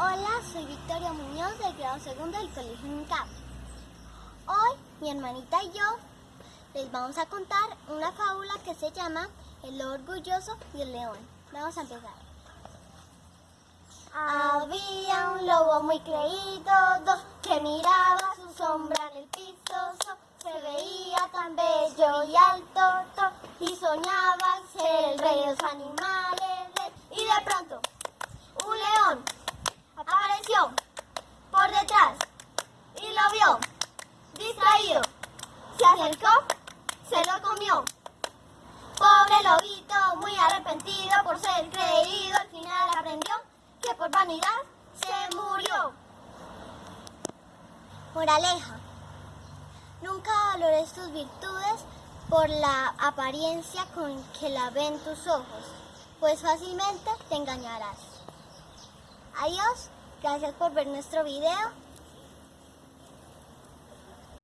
Hola, soy Victoria Muñoz del grado segundo del Colegio UNCAP. Hoy mi hermanita y yo les vamos a contar una fábula que se llama El lobo orgulloso y el león. Vamos a empezar. Había un lobo muy creído que miraba su sombra en el piso. Se veía tan bello y alto y soñaba ser el rey de los animales. Y de pronto, un león apareció por detrás y lo vio Se acercó, se lo comió. Pobre lobito, muy arrepentido por ser creído, al final aprendió que por vanidad se murió. Moraleja. Nunca valores tus virtudes por la apariencia con que la ven tus ojos, pues fácilmente te engañarás. Adiós, gracias por ver nuestro video